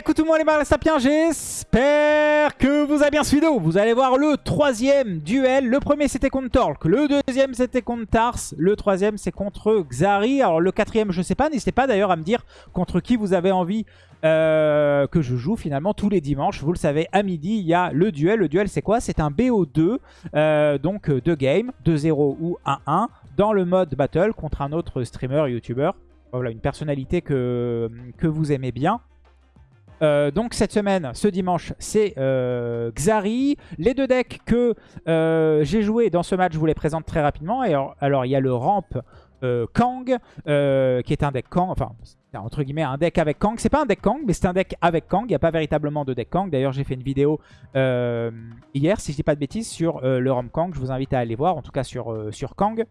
Écoute tout le monde les barres sapiens, j'espère que vous avez bien suivi. Vous allez voir le troisième duel. Le premier c'était contre Torque, le deuxième c'était contre Tars, le troisième c'est contre Xari. Alors le quatrième je sais pas, n'hésitez pas d'ailleurs à me dire contre qui vous avez envie euh, que je joue finalement tous les dimanches. Vous le savez, à midi il y a le duel. Le duel c'est quoi? C'est un BO2, euh, donc deux games, 2-0 ou 1-1, dans le mode battle contre un autre streamer, youtubeur. Voilà, une personnalité que, que vous aimez bien. Euh, donc cette semaine, ce dimanche, c'est euh, Xari. Les deux decks que euh, j'ai joué dans ce match, je vous les présente très rapidement. Alors, il y a le ramp Kang, qui est un deck Kang, enfin entre guillemets un deck avec Kang. C'est pas un deck Kang, mais c'est un deck avec Kang. Il n'y a pas véritablement de deck Kang. D'ailleurs, j'ai fait une vidéo hier, si je dis pas de bêtises, sur le ramp Kang. Je vous invite à aller voir, en tout cas sur, sur Kang.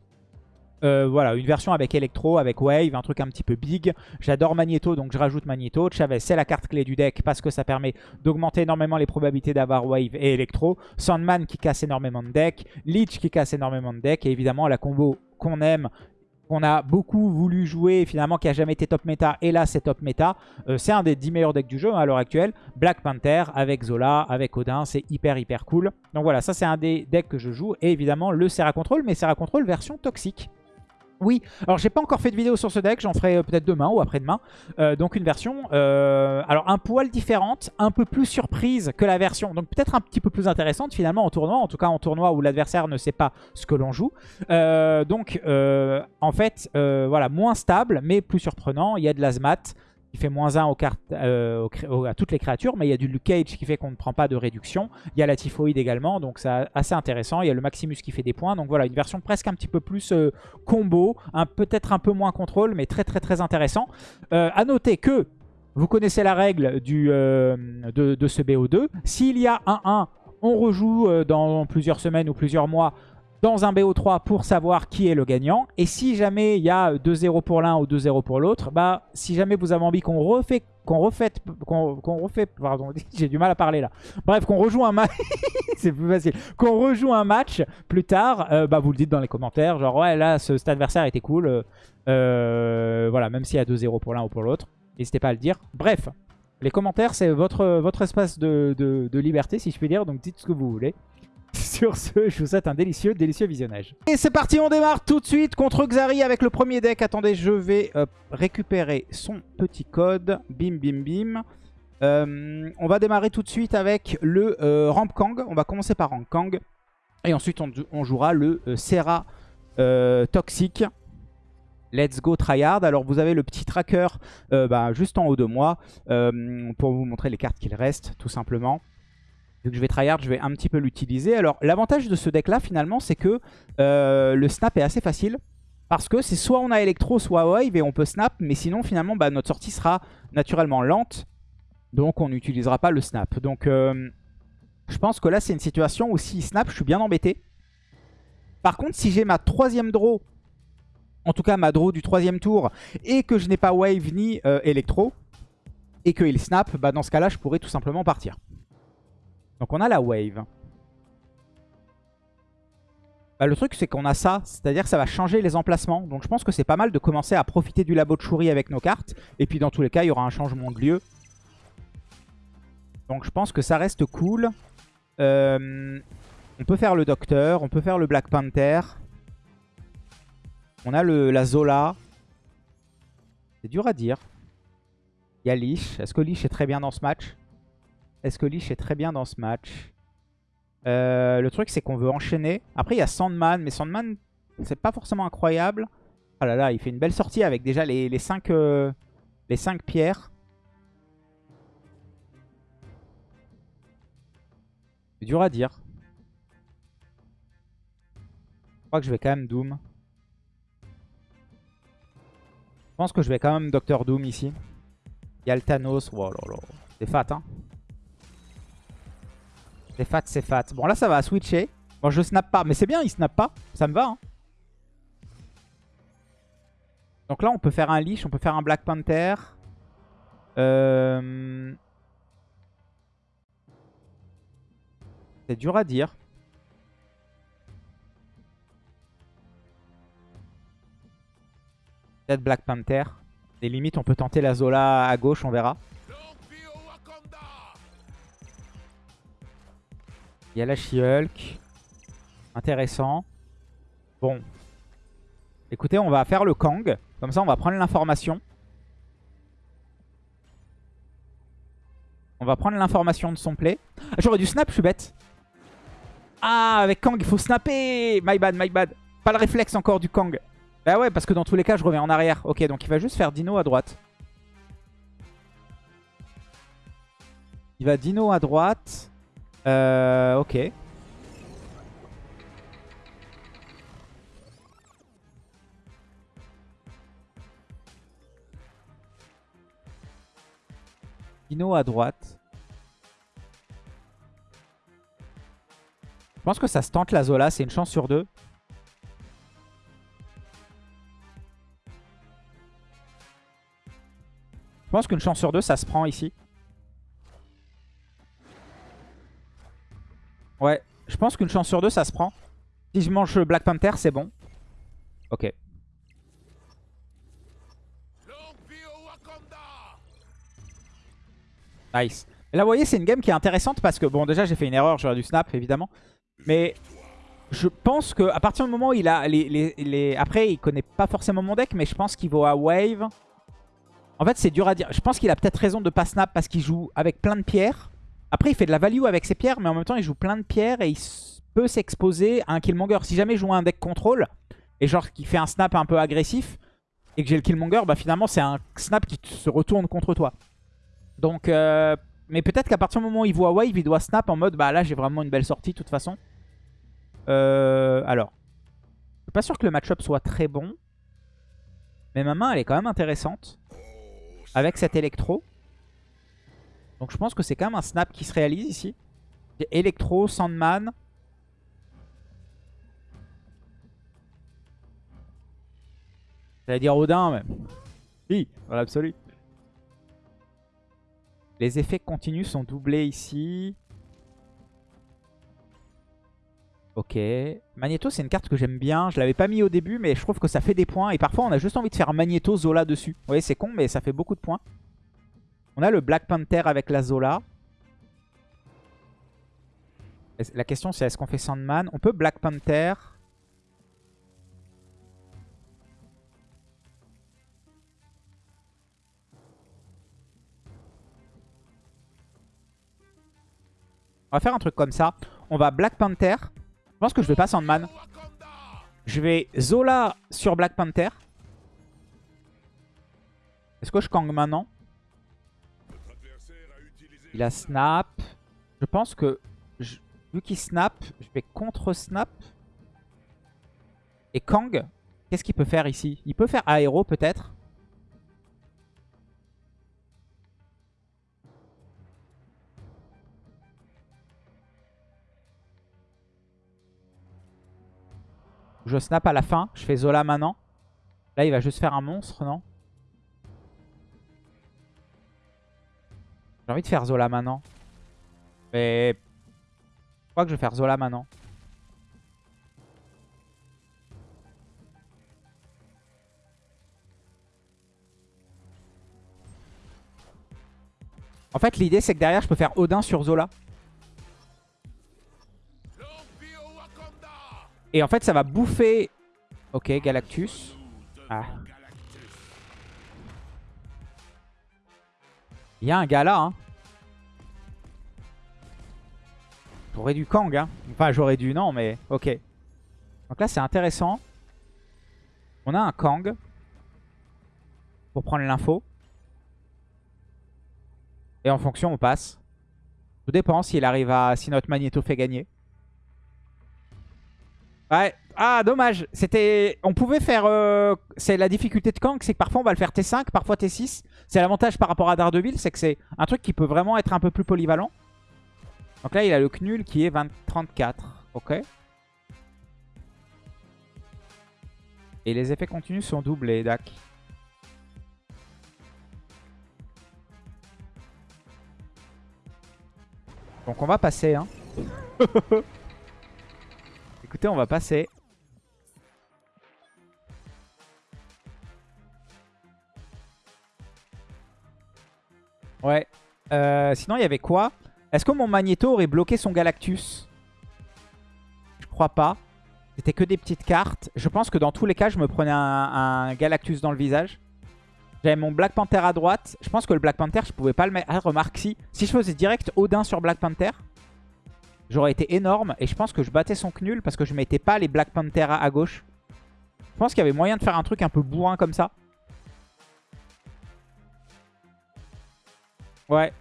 Euh, voilà, une version avec Electro, avec Wave, un truc un petit peu big. J'adore Magneto, donc je rajoute Magneto. Chavez, c'est la carte clé du deck parce que ça permet d'augmenter énormément les probabilités d'avoir Wave et Electro. Sandman qui casse énormément de deck. Leech qui casse énormément de deck. Et évidemment, la combo qu'on aime, qu'on a beaucoup voulu jouer, finalement qui a jamais été top méta, et là c'est top méta. Euh, c'est un des 10 meilleurs decks du jeu hein, à l'heure actuelle. Black Panther avec Zola, avec Odin, c'est hyper hyper cool. Donc voilà, ça c'est un des decks que je joue. Et évidemment le Serra Control, mais Serra Control version toxique. Oui, alors j'ai pas encore fait de vidéo sur ce deck, j'en ferai euh, peut-être demain ou après-demain. Euh, donc une version, euh, alors un poil différente, un peu plus surprise que la version, donc peut-être un petit peu plus intéressante finalement en tournoi, en tout cas en tournoi où l'adversaire ne sait pas ce que l'on joue. donc en fait, voilà, moins stable mais plus surprenant, il y a de l'azmat, qui fait moins 1 aux cartes, euh, à toutes les créatures, mais il y a du Luke Cage qui fait qu'on ne prend pas de réduction. Il y a la Typhoïde également, donc c'est assez intéressant. Il y a le Maximus qui fait des points, donc voilà, une version presque un petit peu plus euh, combo, peut-être un peu moins contrôle, mais très très très intéressant. Euh, à noter que, vous connaissez la règle du, de, de, ce BO2, s'il y a 1-1, on rejoue dans plusieurs semaines ou plusieurs mois dans un BO3 pour savoir qui est le gagnant. Et si jamais il y a 2-0 pour l'un ou 2-0 pour l'autre, bah si jamais vous avez envie qu'on refait qu'on refait qu'on refait pardon, j'ai du mal à parler là. Bref, qu'on rejoue un match c'est plus facile. Qu'on rejoue un match plus tard, euh, bah vous le dites dans les commentaires, genre ouais là ce, cet adversaire était cool. Euh, euh, voilà, même s'il y a 2-0 pour l'un ou pour l'autre, n'hésitez pas à le dire. Bref, les commentaires c'est votre votre espace de, de liberté si je puis dire, donc dites ce que vous voulez. Sur ce, je vous souhaite un délicieux, délicieux visionnage. Et c'est parti, on démarre tout de suite contre Xari avec le premier deck. Attendez, je vais euh, récupérer son petit code. Bim, bim, bim. Euh, on va démarrer tout de suite avec le euh, Ramp Kang. On va commencer par Ramp Kang. Et ensuite, on, jouera le Serra Toxic. Let's go tryhard. Alors vous avez le petit tracker bah, juste en haut de moi pour vous montrer les cartes qu'il reste tout simplement. Vu que je vais tryhard, je vais un petit peu l'utiliser. Alors, l'avantage de ce deck-là, finalement, c'est que euh, le snap est assez facile. Parce que c'est soit on a électro, soit wave, et on peut snap. Mais sinon, finalement, bah, notre sortie sera naturellement lente. Donc, on n'utilisera pas le snap. Donc, euh, je pense que là, c'est une situation où si snap, je suis bien embêté. Par contre, si j'ai ma troisième draw, en tout cas ma draw du troisième tour, et que je n'ai pas wave ni euh, électro, et qu'il snap, bah, dans ce cas-là, je pourrais tout simplement partir. Donc on a la wave. Bah, le truc c'est qu'on a ça, c'est-à-dire que ça va changer les emplacements. Donc je pense que c'est pas mal de commencer à profiter du labo de Shuri avec nos cartes. Et puis dans tous les cas, il y aura un changement de lieu. Donc je pense que ça reste cool. Euh, on peut faire le Docteur, on peut faire le Black Panther. On a le, la Zola. C'est dur à dire. Il y a Leash. Est-ce que Leash est très bien dans ce match? Est-ce que Lich est très bien dans ce match euh, Le truc, c'est qu'on veut enchaîner. Après, il y a Sandman, mais Sandman, c'est pas forcément incroyable. Ah là là, il fait une belle sortie avec déjà les, les 5 euh, les pierres. C'est dur à dire. Je crois que je vais quand même Doom. Je pense que je vais quand même Docteur Doom ici. Il y a le Thanos. Oh. C'est fat, hein. C'est fat, c'est fat. Bon, là, ça va switcher. Bon, je snap pas. Mais c'est bien, il snap pas. Ça me va. Hein. Donc là, on peut faire un Leash. On peut faire un Black Panther. Euh, c'est dur à dire. Peut-être Black Panther. Des limites, on peut tenter la Zola à gauche, on verra. Il y a la She-Hulk. Intéressant. Bon. Écoutez, on va faire le Kang. Comme ça, on va prendre l'information. On va prendre l'information de son play. Ah, J'aurais dû snap, je suis bête. Ah, avec Kang, il faut snapper My bad, my bad. Pas le réflexe encore du Kang. Bah ouais, parce que dans tous les cas, je reviens en arrière. Ok, donc il va juste faire Dino à droite. Il va Dino à droite. Euh, ok. Dino à droite. Je pense que ça se tente la Zola, c'est une chance sur deux. Je pense qu'une chance sur deux, ça se prend ici. Ouais, je pense qu'une chance sur deux, ça se prend. Si je mange Black Panther, c'est bon. Ok. Nice. Là, vous voyez, c'est une game qui est intéressante parce que, bon, déjà, j'ai fait une erreur, j'aurais dû snap, évidemment. Mais je pense que à partir du moment où il a les, les, Après, il connaît pas forcément mon deck, mais je pense qu'il va à wave. En fait, c'est dur à dire. Je pense qu'il a peut-être raison de pas snap parce qu'il joue avec plein de pierres. Après, il fait de la value avec ses pierres, mais en même temps, il joue plein de pierres et il peut s'exposer à un killmonger. Si jamais je joue un deck contrôle, et genre qu'il fait un snap un peu agressif, et que j'ai le killmonger, bah finalement, c'est un snap qui se retourne contre toi. Donc, euh, mais peut-être qu'à partir du moment où il voit wave, il doit snap en mode, bah là, j'ai vraiment une belle sortie, de toute façon. Euh, alors, je suis pas sûr que le match-up soit très bon. Mais ma main, elle est quand même intéressante. Avec cet électro. Donc je pense que c'est quand même un snap qui se réalise ici. Electro, Sandman. J'allais dire Odin même. Oui, dans l'absolu. Les effets continus sont doublés ici. Ok. Magneto, c'est une carte que j'aime bien. Je l'avais pas mis au début, mais je trouve que ça fait des points. Et parfois, on a juste envie de faire Magneto, Zola dessus. Vous voyez, c'est con, mais ça fait beaucoup de points. On a le Black Panther avec la Zola. La question, c'est est-ce qu'on fait Sandman? On peut Black Panther. On va faire un truc comme ça. On va Black Panther. Je pense que je vais pas Sandman. Je vais Zola sur Black Panther. Est-ce que je Kang maintenant? Il a snap. Je pense que, vu qu'il snap, je vais contre-snap. Et Kang, qu'est-ce qu'il peut faire ici? Il peut faire aéro peut-être. Je snap à la fin. Je fais Zola maintenant. Là, il va juste faire un monstre, non? J'ai envie de faire Zola maintenant. Mais... Je crois que je vais faire Zola maintenant. En fait, l'idée, c'est que derrière, je peux faire Odin sur Zola. Et en fait, ça va bouffer... Ok, Galactus. Ah. Il y a un gars là. Hein. J'aurais dû Kang. Hein. Enfin, j'aurais dû, non, mais ok. Donc là, c'est intéressant. On a un Kang. Pour prendre l'info. Et en fonction, on passe. Tout dépend s'il arrive à... Si notre Magneto fait gagner. Ouais. Ah, dommage. C'était, On pouvait faire... Euh, c'est la difficulté de Kang, c'est que parfois on va le faire T5, parfois T6. C'est l'avantage par rapport à Daredevil, c'est que c'est un truc qui peut vraiment être un peu plus polyvalent. Donc là, il a le Knul qui est 20 34. Ok. Et les effets continus sont doublés, Dak. Donc on va passer, hein. Écoutez, on va passer. Ouais. Euh, sinon, il y avait quoi? Est-ce que mon Magneto aurait bloqué son Galactus? Crois pas. C'était que des petites cartes. Je pense que dans tous les cas, je me prenais un, Galactus dans le visage. J'avais mon Black Panther à droite. Je pense que le Black Panther, je pouvais pas le mettre. Ah, remarque, si. Si je faisais direct Odin sur Black Panther, j'aurais été énorme. Et je pense que je battais son Knul parce que je mettais pas les Black Panther à, gauche. Je pense qu'il y avait moyen de faire un truc un peu bourrin comme ça. Ouais.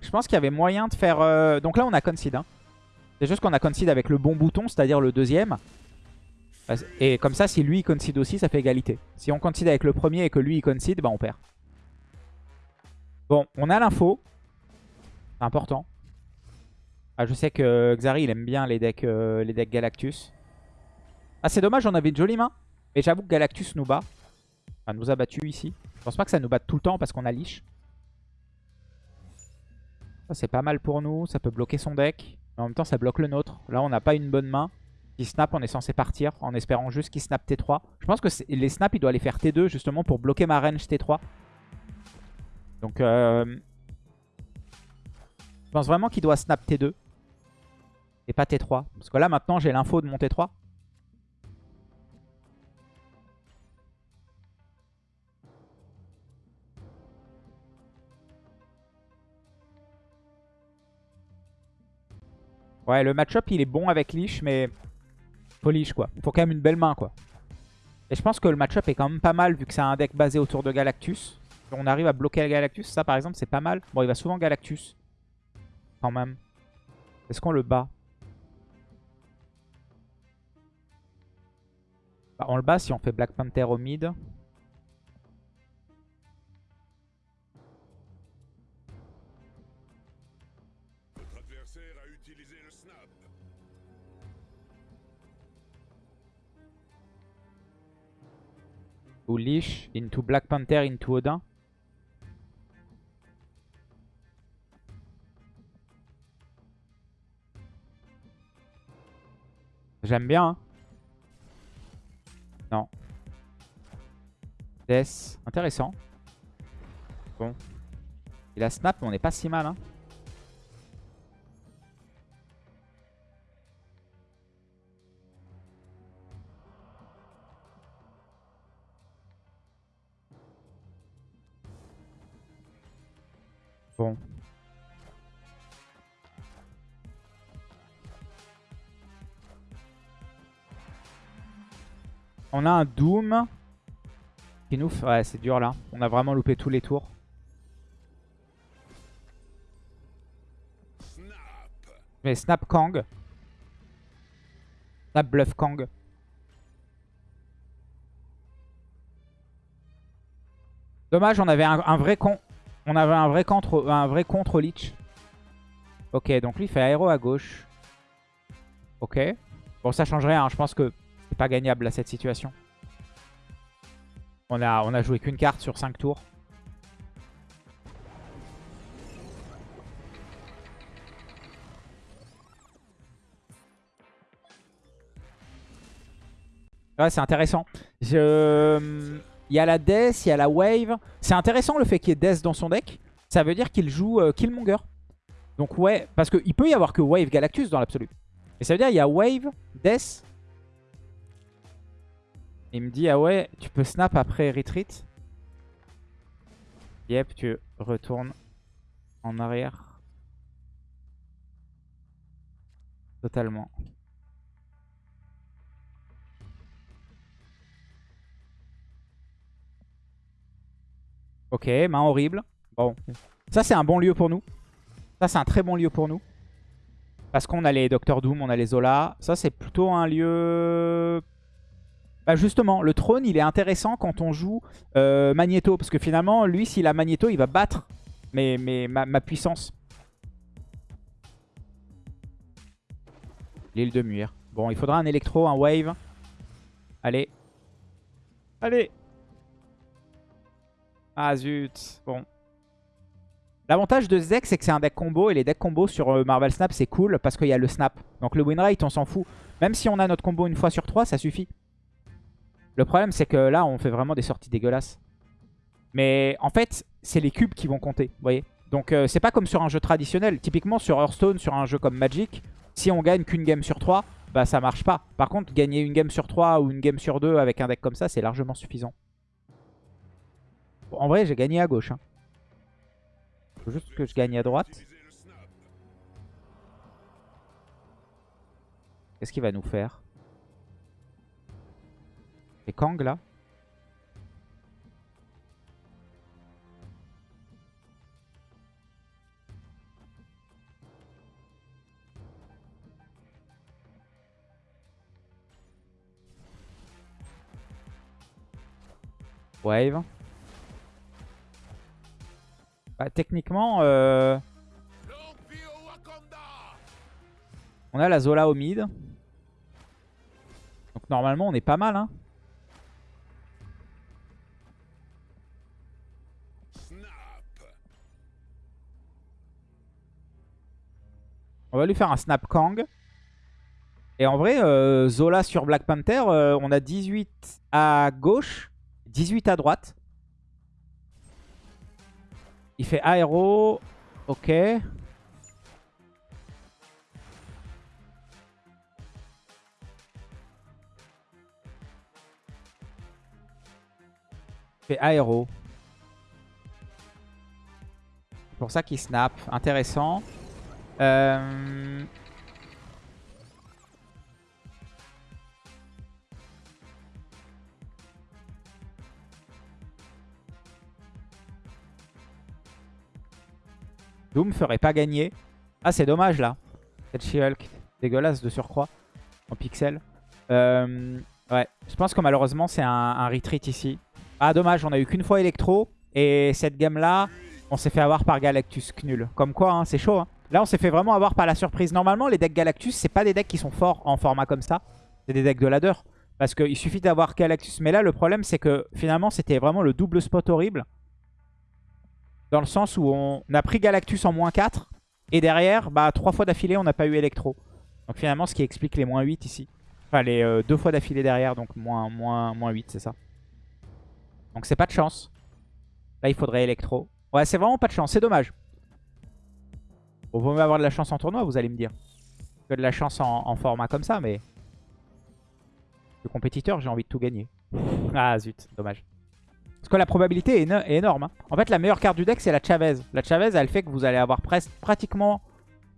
Je pense qu'il y avait moyen de faire... Euh, donc là, on a concede. Hein. C'est juste qu'on a concede avec le bon bouton, c'est-à-dire le deuxième. Et comme ça, si lui il concede aussi, ça fait égalité. Si on concede avec le premier et que lui il concede, bah on perd. Bon, on a l'info. C'est important. Ah, je sais que Xari il aime bien les decks, euh, les decks Galactus. Ah, c'est dommage, on avait une jolie main. Mais j'avoue que Galactus nous bat. Enfin, nous a battu ici. Je pense pas que ça nous batte tout le temps parce qu'on a Lich. Ça, c'est pas mal pour nous. Ça peut bloquer son deck. Mais en même temps, ça bloque le nôtre. Là, on n'a pas une bonne main. Si snap, on est censé partir en espérant juste qu'il snap T3. Je pense que les snaps, il doit les faire T2 justement pour bloquer ma range T3. Donc, euh, je pense vraiment qu'il doit snap T2 et pas T3. Parce que là, maintenant, j'ai l'info de mon T3. Ouais, le match-up, il est bon avec Lich, mais faut Lich, quoi. Il faut quand même une belle main, quoi. Et je pense que le match-up est quand même pas mal, vu que c'est un deck basé autour de Galactus. On arrive à bloquer Galactus, ça, par exemple, c'est pas mal. Bon, il va souvent Galactus, quand même. Est-ce qu'on le bat bah, On le bat si on fait Black Panther au mid. Ou Leash into Black Panther into Odin. J'aime bien. Hein. Non. Death. Intéressant. Bon. Il a snap, mais on n'est pas si mal. Hein. On a un Doom qui nous... Ouais, c'est dur là. On a vraiment loupé tous les tours. Mais Snap Kang. Snap Bluff Kang. Dommage, on avait un vrai con... On avait un vrai contre, un vrai contre. Ok, donc lui il fait aéro à gauche. Ok. Bon, ça change rien. Hein. Je pense que pas gagnable à cette situation. On a, on a joué qu'une carte sur 5 tours. Ouais, c'est intéressant. Il y a la Death, il y a la Wave. C'est intéressant le fait qu'il y ait Death dans son deck. Ça veut dire qu'il joue euh, Killmonger. Donc ouais, parce qu'il peut y avoir que Wave Galactus dans l'absolu. Et ça veut dire qu'il y a Wave, Death. Il me dit, ah ouais, tu peux snap après Retreat? Yep, tu retournes en arrière. Totalement. Ok, main horrible. Bon, ça c'est un bon lieu pour nous. Ça c'est un très bon lieu pour nous. Parce qu'on a les Doctor Doom, on a les Zola. Ça c'est plutôt un lieu... Bah justement, le trône il est intéressant quand on joue euh, Magneto. Parce que finalement, lui s'il a Magneto, il va battre mais, mais ma, puissance. L'île de Muir. Bon, il faudra un électro, un wave. Allez. Allez ah zut, bon. L'avantage de ce deck, c'est que c'est un deck combo. Et les decks combo sur euh, Marvel Snap, c'est cool parce qu'il y a le snap. Donc le win rate, on s'en fout. Même si on a notre combo une fois sur trois, ça suffit. Le problème, c'est que là, on fait vraiment des sorties dégueulasses. Mais en fait, c'est les cubes qui vont compter, vous voyez Donc euh, c'est pas comme sur un jeu traditionnel. Typiquement sur Hearthstone, sur un jeu comme Magic, Si on gagne qu'une game sur 3, bah ça marche pas. Par contre, gagner une game sur 3 ou une game sur 2 avec un deck comme ça, c'est largement suffisant. En vrai, j'ai gagné à gauche. Hein. Faut juste que je gagne à droite. Qu'est-ce qu'il va nous faire? Et Kang là Wave. Bah, techniquement, euh... on a la Zola au mid. Donc normalement, on est pas mal. Hein. On va lui faire un Snap Kang. Et en vrai, euh, Zola sur Black Panther, euh, on a 18 à gauche. 18 à droite. Il fait aéro. Ok. Fait aéro. C'est pour ça qu'il snap. Intéressant. Euh... Doom ferait pas gagner. Ah, c'est dommage là. Cette She-Hulk. Dégueulasse de surcroît. En pixel. Euh, ouais, je pense que malheureusement c'est un, retreat ici. Ah, dommage, on a eu qu'une fois Electro. Et cette game là, on s'est fait avoir par Galactus nul. Comme quoi, hein, c'est chaud. Hein. Là, on s'est fait vraiment avoir par la surprise. Normalement, les decks Galactus, c'est pas des decks qui sont forts en format comme ça. C'est des decks de ladder. Parce qu'il suffit d'avoir Galactus. Mais là, le problème, c'est que finalement, c'était vraiment le double spot horrible. Dans le sens où on a pris Galactus en moins 4. Et derrière, bah, 3 fois d'affilée, on n'a pas eu Electro. Donc finalement, ce qui explique les moins 8 ici. Enfin, les euh, deux fois d'affilée derrière, donc moins, moins, moins 8, c'est ça. Donc c'est pas de chance. Là, il faudrait Electro. Ouais, c'est vraiment pas de chance, c'est dommage. Bon, vaut avoir de la chance en tournoi, vous allez me dire. Que de la chance en format comme ça, mais... Le compétiteur, j'ai envie de tout gagner. ah zut, dommage. Parce que la probabilité est, énorme. Hein. En fait, la meilleure carte du deck, c'est la Chavez. La Chavez, elle fait que vous allez avoir presque, pratiquement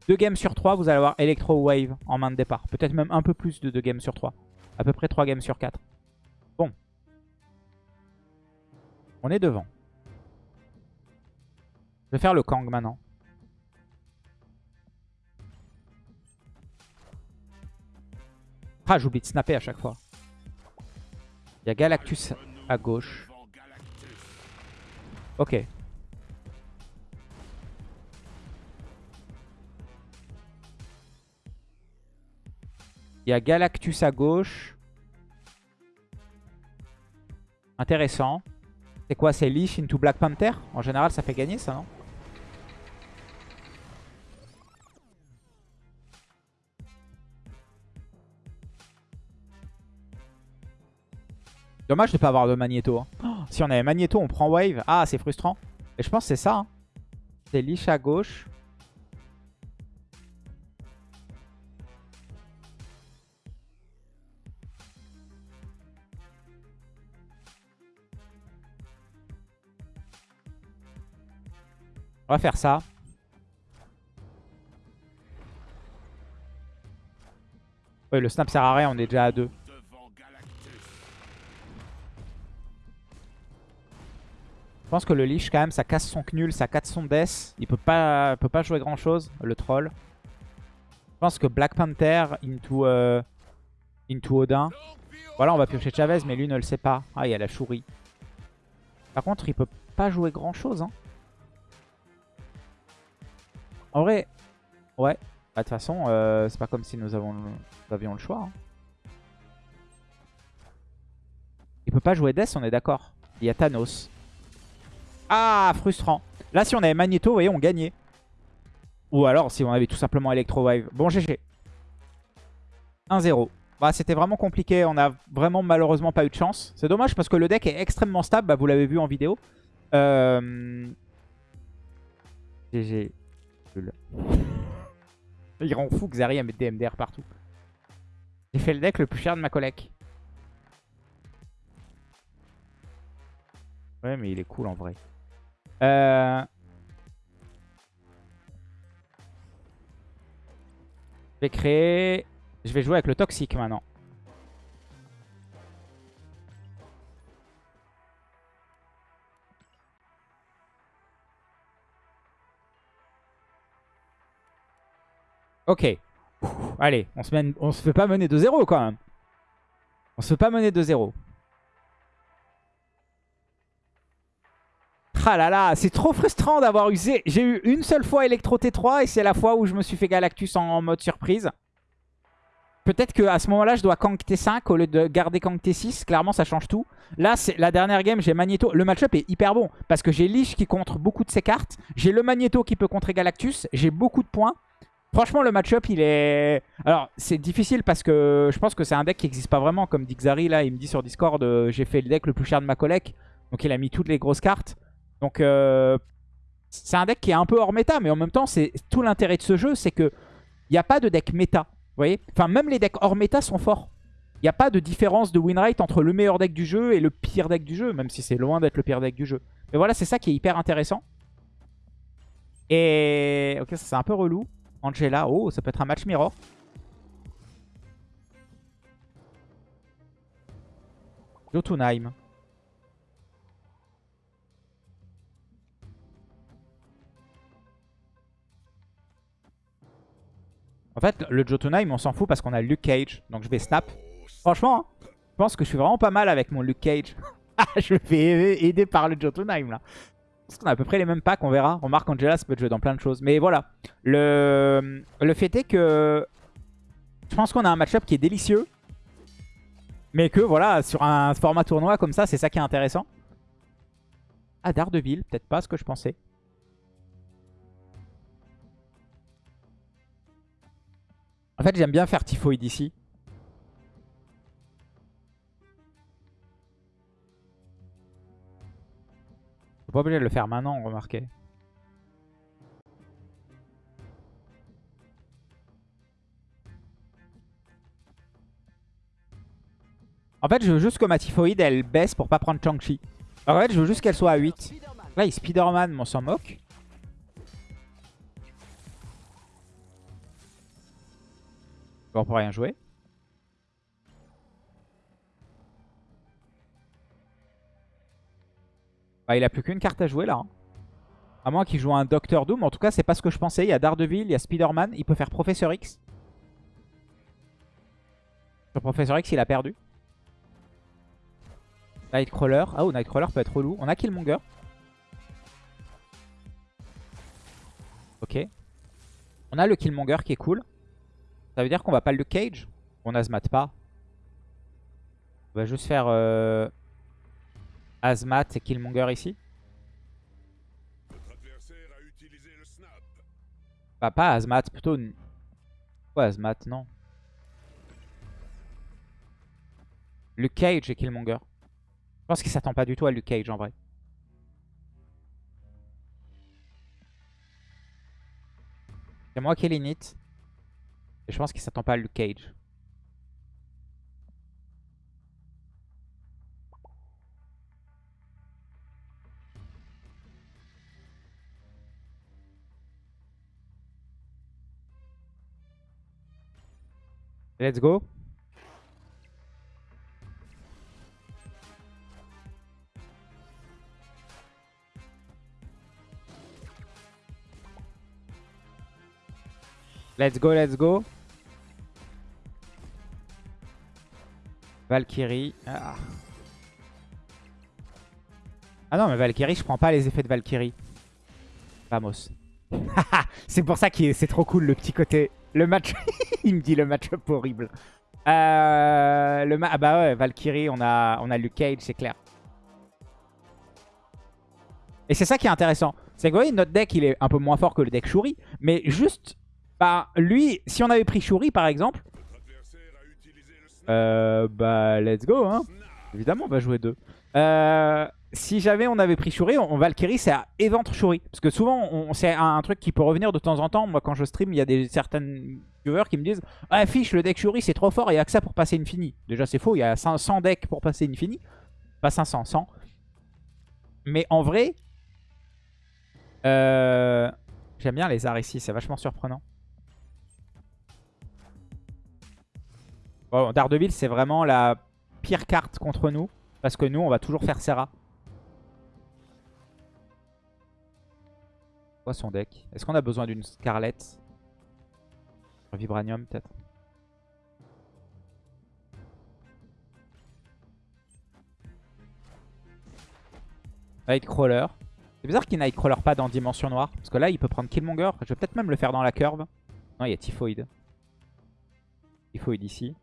2 games sur 3. Vous allez avoir Electro Wave en main de départ. Peut-être même un peu plus de 2 games sur 3. À peu près 3 games sur 4. Bon. On est devant. Je vais faire le Kang maintenant. Ah, j'oublie de snapper à chaque fois. Il y a Galactus à gauche. Ok. Il y a Galactus à gauche. Intéressant. C'est quoi C'est Leash into Black Panther? En général, ça fait gagner ça, non? Dommage de ne pas avoir de Magneto. Hein. Oh, si on avait Magneto, on prend Wave. Ah, c'est frustrant. Et je pense que c'est ça. Hein. C'est Lich à gauche. On va faire ça. Ouais, le snap sert à rien, on est déjà à deux. Je pense que le Lich, quand même, ça casse son Knul, ça casse son Death. Il peut pas, peut pas jouer grand chose, le troll. Je pense que Black Panther into, euh, into Odin. Voilà, on va piocher Chavez, mais lui ne le sait pas. Ah, il y a la chourie. Par contre, il peut pas jouer grand chose. Hein. En vrai, ouais. Bah, de toute façon, euh, c'est pas comme si nous, avons, avions le choix. Hein. Il peut pas jouer Death, on est d'accord. Il y a Thanos. Ah, frustrant. Là, si on avait Magneto, vous voyez, on gagnait. Ou alors, si on avait tout simplement Electro Wave. Bon, GG. 1-0. Bah, C'était vraiment compliqué. On a vraiment malheureusement pas eu de chance. C'est dommage parce que le deck est extrêmement stable. Bah, vous l'avez vu en vidéo. Euh... GG. Il rend fou que Zari a mettre des MDR partout. J'ai fait le deck le plus cher de ma collecte. Ouais, mais il est cool en vrai. Euh... Je vais créer... Je vais jouer avec le toxique maintenant. Ok. allez, on se, fait pas mener de 0 quand même. On se fait pas mener de 0. Ah là là, c'est trop frustrant d'avoir usé. J'ai eu une seule fois Electro T3 et c'est la fois où je me suis fait Galactus en mode surprise. Peut-être qu'à ce moment-là, je dois Kang T5 au lieu de garder Kang T6. Clairement, ça change tout. Là, c'est la dernière game, j'ai Magneto. Le match-up est hyper bon parce que j'ai Lich qui contre beaucoup de ses cartes. J'ai le Magneto qui peut contrer Galactus. J'ai beaucoup de points. Franchement, le match-up, il est... Alors, c'est difficile parce que je pense que c'est un deck qui n'existe pas vraiment. Comme dit Xari, là, il me dit sur Discord, euh, j'ai fait le deck le plus cher de ma collecte. Donc, il a mis toutes les grosses cartes. Donc, euh, c'est un deck qui est un peu hors méta. Mais en même temps, c'est tout l'intérêt de ce jeu, c'est que il n'y a pas de deck méta. Vous voyez? Enfin, même les decks hors méta sont forts. Il n'y a pas de différence de win rate entre le meilleur deck du jeu et le pire deck du jeu. Même si c'est loin d'être le pire deck du jeu. Mais voilà, c'est ça qui est hyper intéressant. Et... Ok, ça c'est un peu relou. Angela, oh, ça peut être un match mirror. Jotunheim. En fait, le Jotunheim, on s'en fout parce qu'on a Luke Cage. Donc je vais snap. Franchement, hein, je pense que je suis vraiment pas mal avec mon Luke Cage. je me fais aider par le Jotunheim là. Parce qu'on a à peu près les mêmes packs, on verra. Remarque, Angela, ça peut jouer dans plein de choses. Mais voilà. Le, le fait est que je pense qu'on a un match-up qui est délicieux. Mais que voilà, sur un format tournoi comme ça, c'est ça qui est intéressant. Ah, Daredevil, peut-être pas ce que je pensais. En fait, j'aime bien faire Typhoid ici. Faut pas obligé de le faire maintenant, remarquez. En fait, je veux juste que ma typhoïde, elle baisse pour pas prendre Chang-Chi. En fait, je veux juste qu'elle soit à 8. Là, il Spider-Man, mais on s'en moque. Bon, on peut rien jouer. Bah, il a plus qu'une carte à jouer là. Hein. À moins qu'il joue un Docteur Doom. En tout cas, c'est pas ce que je pensais. Il y a Daredevil, il y a Spider-Man. Il peut faire Professeur X. Sur Professeur X, il a perdu. Nightcrawler. Ah, oh, Nightcrawler peut être relou. On a Killmonger. Ok. On a le Killmonger qui est cool. Ça veut dire qu'on va pas le Cage. On a Azmat pas. On va juste faire... Euh... Azmat et Killmonger ici. Bah, pas Azmat, plutôt... Quoi Azmat, non. Luke Cage et Killmonger. Je pense qu'il s'attend pas du tout à Luke Cage en vrai. C'est moi qui l'init. Et je pense qu'il s'attend pas à Luke Cage. Let's go. Let's go, let's go. Valkyrie. Ah. ah. non, mais Valkyrie, je prends pas les effets de Valkyrie. Vamos. c'est pour ça que c'est trop cool le petit côté le match, il me dit le match-up horrible. Euh, le ah bah ouais, Valkyrie, on a, on a Luke Cage, c'est clair. Et c'est ça qui est intéressant. C'est que vous voyez, notre deck, il est un peu moins fort que le deck Shuri. Mais juste, bah, lui, si on avait pris Shuri, par exemple... Euh, bah, let's go, hein. Évidemment, on va jouer deux. Euh, si jamais on avait pris Shuri, on, Valkyrie, c'est à Éventre Shuri. Parce que souvent, c'est un, truc qui peut revenir de temps en temps. Moi, quand je stream, il y a des certaines viewers qui me disent « Ah, fiche, le deck Shuri, c'est trop fort, il n'y a que ça pour passer Infini. » Déjà, c'est faux, il y a 100 decks pour passer Infini. Pas 500, 100. Mais en vrai, euh, j'aime bien les arts ici, c'est vachement surprenant. Bon, Daredevil, c'est vraiment la pire carte contre nous. Parce que nous, on va toujours faire Serra. Quoi son deck? Est-ce qu'on a besoin d'une Scarlet Vibranium peut-être? Nightcrawler. C'est bizarre qu'il Nightcrawler pas dans Dimension Noire. Parce que là, il peut prendre Killmonger. Je vais peut-être même le faire dans la curve. Non, il y a Typhoid. Typhoid ici.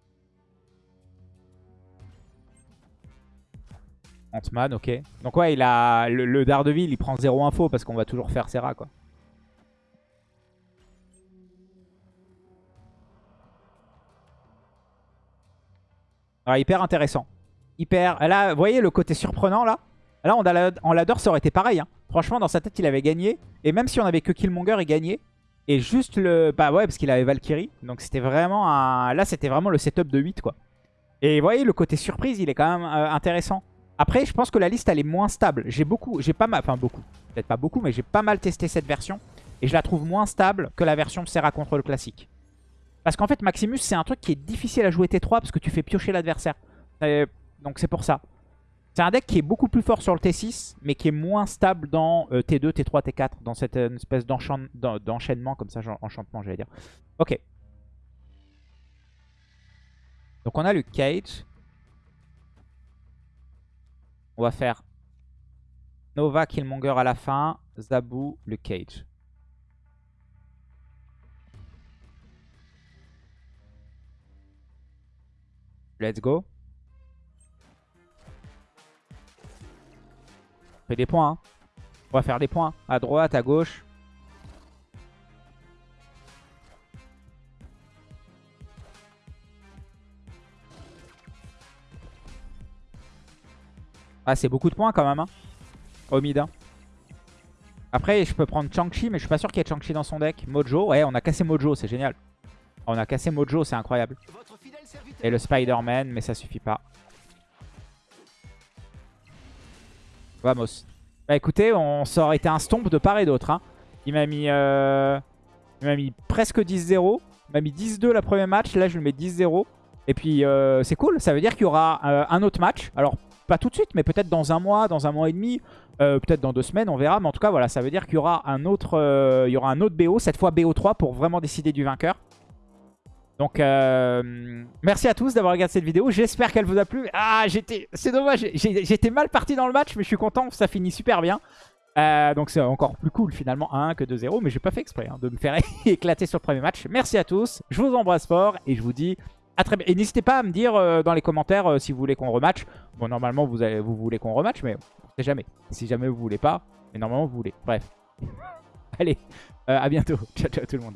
Ant-Man, ok. Donc ouais, il a le, le, Daredevil, il prend zéro info parce qu'on va toujours faire Serra, quoi. Alors, hyper intéressant. Hyper... Là, vous voyez le côté surprenant, là? Là, en ladder, ça aurait été pareil. Hein. Franchement, dans sa tête, il avait gagné. Et même si on avait que Killmonger, il gagnait. Et juste le... Bah ouais, parce qu'il avait Valkyrie. Donc c'était vraiment un... Là, c'était vraiment le setup de 8, quoi. Et vous voyez, le côté surprise, il est quand même euh, intéressant. Après, je pense que la liste, elle est moins stable. J'ai beaucoup, j'ai pas mal, enfin beaucoup, peut-être pas beaucoup, mais j'ai pas mal testé cette version. Et je la trouve moins stable que la version Serra contre le classique. Parce qu'en fait, Maximus, c'est un truc qui est difficile à jouer T3 parce que tu fais piocher l'adversaire. Donc c'est pour ça. C'est un deck qui est beaucoup plus fort sur le T6, mais qui est moins stable dans T2, T3, T4, dans cette euh, espèce d'enchaînement, comme ça, enchantement, j'allais dire. Ok. Donc on a le Cage. On va faire Nova, Killmonger à la fin, Zabu, le Cage. Let's go. On fait des points. Hein. On va faire des points. À droite, à gauche. Ah, c'est beaucoup de points quand même. Au mid. Hein. Après, je peux prendre Chang-Chi, mais je suis pas sûr qu'il y ait Chang-Chi dans son deck. Mojo, ouais, on a cassé Mojo, c'est génial. On a cassé Mojo, c'est incroyable. Et le Spider-Man, mais ça suffit pas. Vamos. Bah écoutez, on, aurait été un stomp de part et d'autre. Hein. Il m'a mis, euh, mis presque 10-0. Il m'a mis 10-2 la première match. Là, je le mets 10-0. Et puis, euh, c'est cool. Ça veut dire qu'il y aura euh, un autre match. Alors, pas tout de suite, mais peut-être dans un mois, dans un mois et demi, euh, peut-être dans deux semaines, on verra. Mais en tout cas, voilà, ça veut dire qu'il y aura un autre, euh, il y aura un autre BO, cette fois BO3 pour vraiment décider du vainqueur. Donc, euh, merci à tous d'avoir regardé cette vidéo. J'espère qu'elle vous a plu. Ah, j'étais, c'est dommage, j'étais mal parti dans le match, mais je suis content, ça finit super bien. donc c'est encore plus cool finalement 1 que 2-0 mais j'ai pas fait exprès hein, de me faire éclater sur le premier match. Merci à tous, je vous embrasse fort et je vous dis très Et n'hésitez pas à me dire euh, dans les commentaires euh, si vous voulez qu'on rematch. Bon, normalement, vous, vous voulez qu'on rematch, mais on sait jamais. Si jamais vous voulez pas, mais normalement, vous voulez. Bref. Allez, euh, à bientôt. Ciao, ciao tout le monde.